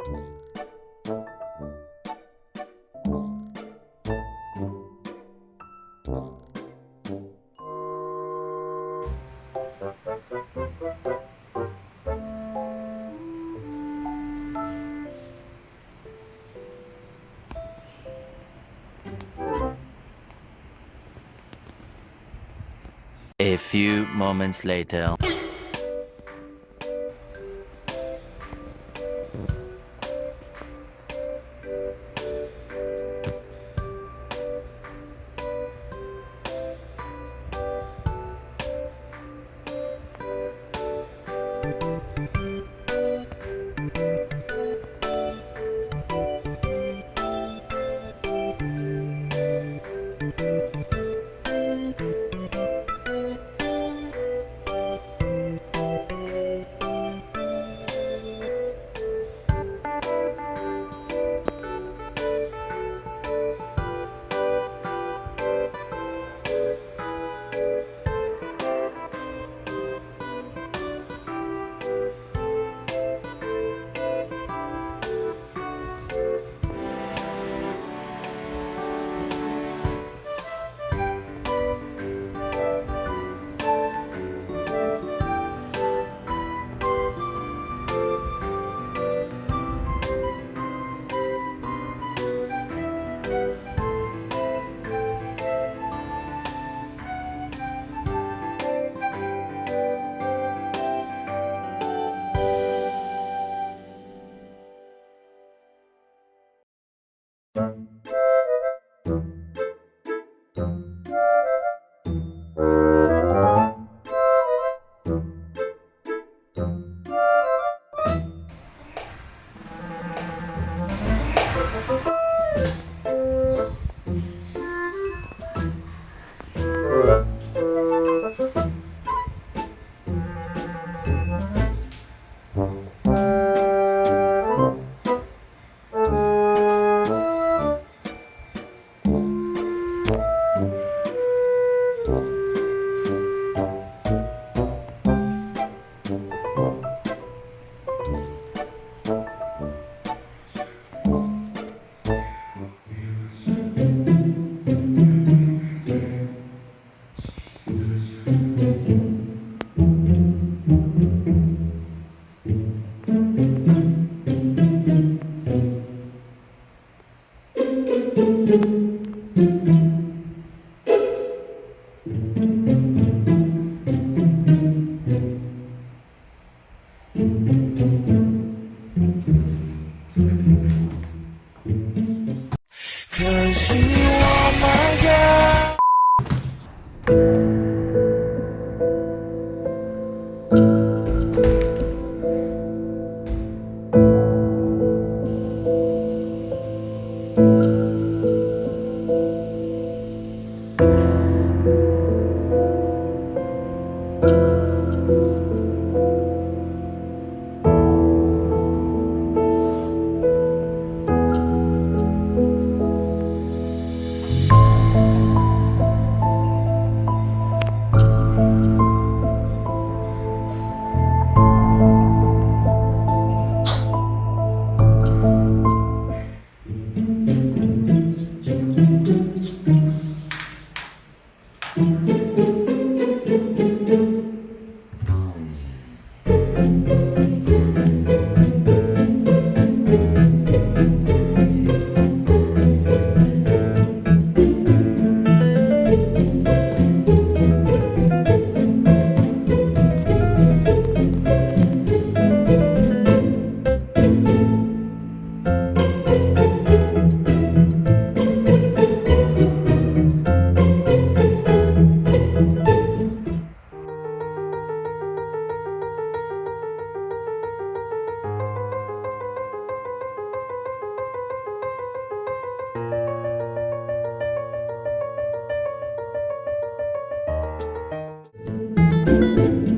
A few moments later. done. You